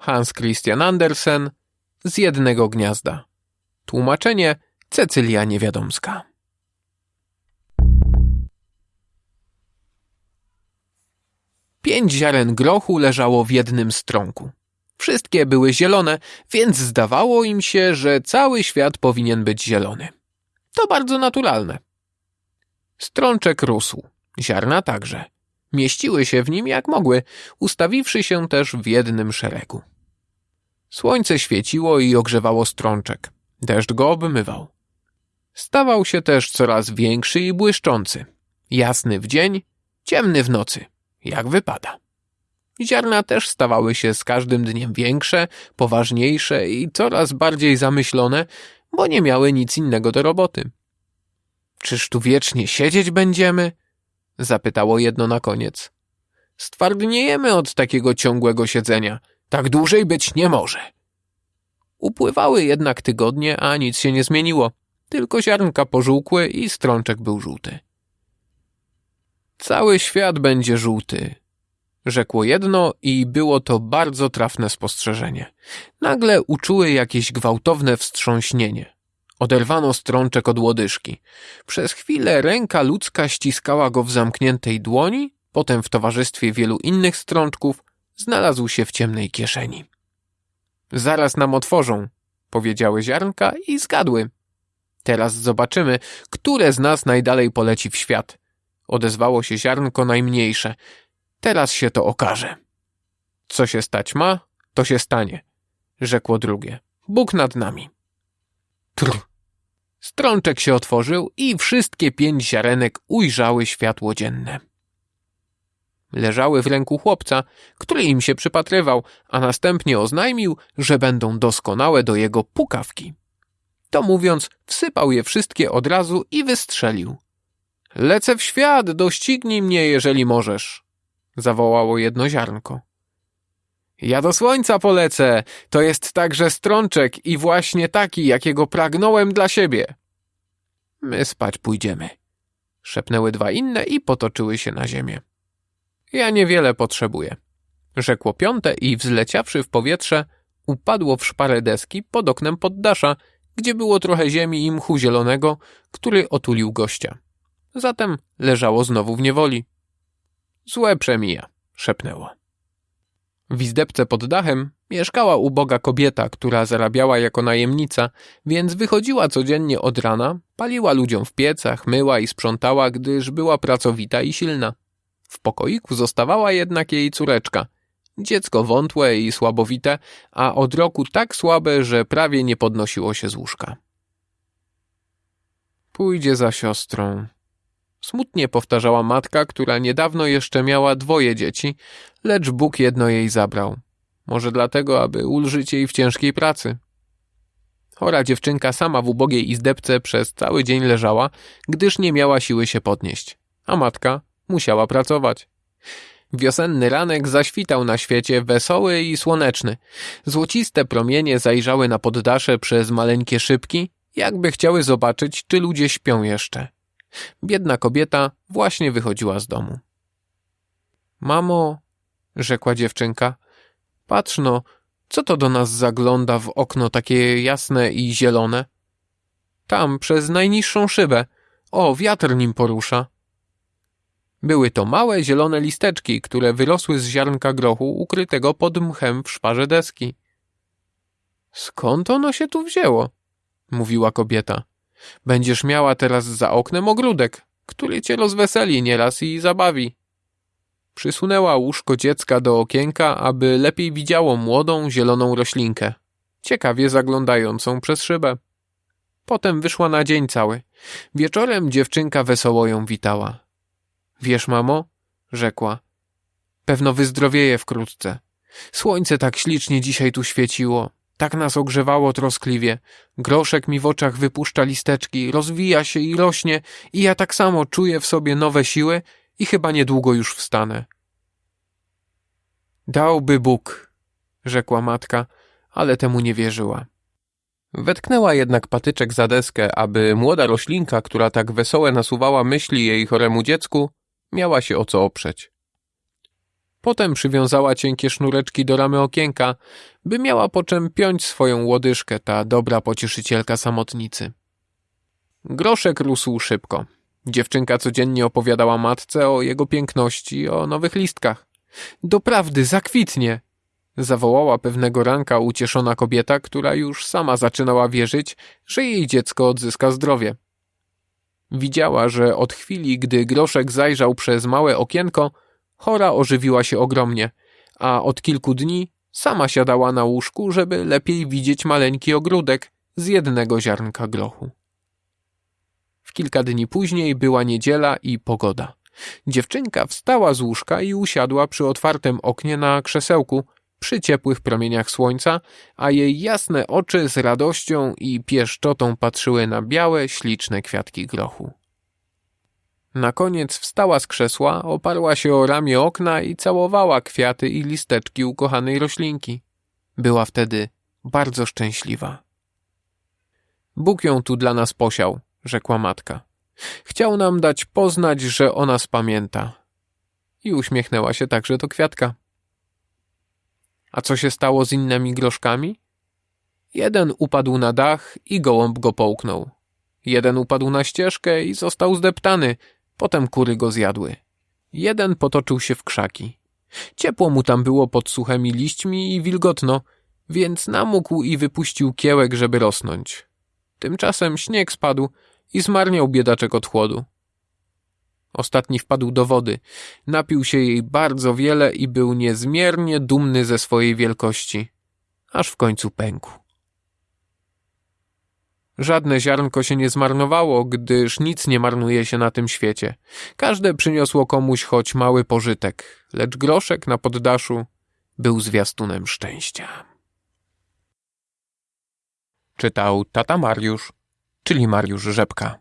Hans Christian Andersen z jednego gniazda. Tłumaczenie Cecylia Niewiadomska. Pięć ziaren grochu leżało w jednym strąku. Wszystkie były zielone, więc zdawało im się, że cały świat powinien być zielony. To bardzo naturalne. Strączek rósł, ziarna także. Mieściły się w nim jak mogły, ustawiwszy się też w jednym szeregu. Słońce świeciło i ogrzewało strączek. Deszcz go obmywał. Stawał się też coraz większy i błyszczący. Jasny w dzień, ciemny w nocy, jak wypada. Ziarna też stawały się z każdym dniem większe, poważniejsze i coraz bardziej zamyślone, bo nie miały nic innego do roboty. Czyż tu wiecznie siedzieć będziemy? Zapytało jedno na koniec. Stwardniejemy od takiego ciągłego siedzenia. Tak dłużej być nie może. Upływały jednak tygodnie, a nic się nie zmieniło. Tylko ziarnka pożółkły i strączek był żółty. Cały świat będzie żółty, rzekło jedno i było to bardzo trafne spostrzeżenie. Nagle uczuły jakieś gwałtowne wstrząśnienie. Oderwano strączek od łodyżki. Przez chwilę ręka ludzka ściskała go w zamkniętej dłoni, potem w towarzystwie wielu innych strączków znalazł się w ciemnej kieszeni. Zaraz nam otworzą, powiedziały ziarnka i zgadły. Teraz zobaczymy, które z nas najdalej poleci w świat. Odezwało się ziarnko najmniejsze. Teraz się to okaże. Co się stać ma, to się stanie, rzekło drugie. Bóg nad nami. Trr. Strączek się otworzył i wszystkie pięć ziarenek ujrzały światło dzienne. Leżały w ręku chłopca, który im się przypatrywał, a następnie oznajmił, że będą doskonałe do jego pukawki. To mówiąc, wsypał je wszystkie od razu i wystrzelił. Lecę w świat, doścignij mnie, jeżeli możesz, zawołało jedno ziarnko. Ja do słońca polecę, to jest także strączek i właśnie taki, jakiego pragnąłem dla siebie. My spać pójdziemy, szepnęły dwa inne i potoczyły się na ziemię. Ja niewiele potrzebuję, rzekło piąte i wzleciawszy w powietrze, upadło w szparę deski pod oknem poddasza, gdzie było trochę ziemi i mchu zielonego, który otulił gościa. Zatem leżało znowu w niewoli. Złe przemija, szepnęło. W izdebce pod dachem mieszkała uboga kobieta, która zarabiała jako najemnica, więc wychodziła codziennie od rana, paliła ludziom w piecach, myła i sprzątała, gdyż była pracowita i silna. W pokoiku zostawała jednak jej córeczka. Dziecko wątłe i słabowite, a od roku tak słabe, że prawie nie podnosiło się z łóżka. Pójdzie za siostrą. Smutnie powtarzała matka, która niedawno jeszcze miała dwoje dzieci, lecz Bóg jedno jej zabrał. Może dlatego, aby ulżyć jej w ciężkiej pracy. Chora dziewczynka sama w ubogiej izdebce przez cały dzień leżała, gdyż nie miała siły się podnieść, a matka musiała pracować. Wiosenny ranek zaświtał na świecie wesoły i słoneczny. Złociste promienie zajrzały na poddasze przez maleńkie szybki, jakby chciały zobaczyć, czy ludzie śpią jeszcze. Biedna kobieta właśnie wychodziła z domu. Mamo, rzekła dziewczynka, patrz no, co to do nas zagląda w okno takie jasne i zielone? Tam, przez najniższą szybę. O, wiatr nim porusza. Były to małe, zielone listeczki, które wyrosły z ziarnka grochu ukrytego pod mchem w szparze deski. Skąd ono się tu wzięło? mówiła kobieta. Będziesz miała teraz za oknem ogródek, który cię rozweseli nieraz i zabawi. Przysunęła łóżko dziecka do okienka, aby lepiej widziało młodą, zieloną roślinkę, ciekawie zaglądającą przez szybę. Potem wyszła na dzień cały. Wieczorem dziewczynka wesoło ją witała. Wiesz, mamo, rzekła, pewno wyzdrowieje wkrótce. Słońce tak ślicznie dzisiaj tu świeciło, tak nas ogrzewało troskliwie. Groszek mi w oczach wypuszcza listeczki, rozwija się i rośnie i ja tak samo czuję w sobie nowe siły i chyba niedługo już wstanę. Dałby Bóg, rzekła matka, ale temu nie wierzyła. Wetknęła jednak patyczek za deskę, aby młoda roślinka, która tak wesołe nasuwała myśli jej choremu dziecku, miała się o co oprzeć. Potem przywiązała cienkie sznureczki do ramy okienka, by miała po czym piąć swoją łodyżkę, ta dobra pocieszycielka samotnicy. Groszek rósł szybko. Dziewczynka codziennie opowiadała matce o jego piękności, o nowych listkach. Doprawdy, zakwitnie! Zawołała pewnego ranka ucieszona kobieta, która już sama zaczynała wierzyć, że jej dziecko odzyska zdrowie. Widziała, że od chwili, gdy Groszek zajrzał przez małe okienko, chora ożywiła się ogromnie, a od kilku dni sama siadała na łóżku, żeby lepiej widzieć maleńki ogródek z jednego ziarnka grochu. W kilka dni później była niedziela i pogoda. Dziewczynka wstała z łóżka i usiadła przy otwartym oknie na krzesełku, przy ciepłych promieniach słońca, a jej jasne oczy z radością i pieszczotą patrzyły na białe, śliczne kwiatki grochu. Na koniec wstała z krzesła, oparła się o ramię okna i całowała kwiaty i listeczki ukochanej roślinki. Była wtedy bardzo szczęśliwa. Bóg ją tu dla nas posiał, rzekła matka. Chciał nam dać poznać, że o nas pamięta. I uśmiechnęła się także do kwiatka. A co się stało z innymi groszkami? Jeden upadł na dach i gołąb go połknął. Jeden upadł na ścieżkę i został zdeptany, potem kury go zjadły. Jeden potoczył się w krzaki. Ciepło mu tam było pod suchymi liśćmi i wilgotno, więc namógł i wypuścił kiełek, żeby rosnąć. Tymczasem śnieg spadł i zmarniał biedaczek od chłodu. Ostatni wpadł do wody, napił się jej bardzo wiele i był niezmiernie dumny ze swojej wielkości, aż w końcu pękł. Żadne ziarnko się nie zmarnowało, gdyż nic nie marnuje się na tym świecie. Każde przyniosło komuś choć mały pożytek, lecz groszek na poddaszu był zwiastunem szczęścia. Czytał tata Mariusz, czyli Mariusz Rzepka.